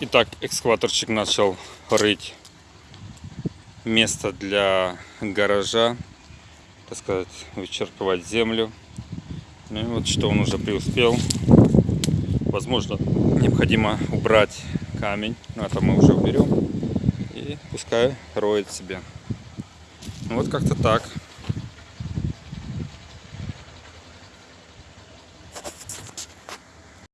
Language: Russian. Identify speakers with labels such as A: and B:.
A: Итак, экскаваторчик начал рыть место для гаража, так сказать, вычерпывать землю. Ну и вот что он уже преуспел. Возможно, необходимо убрать камень, но это мы уже уберем. И пускай роет себе. Ну вот как-то так.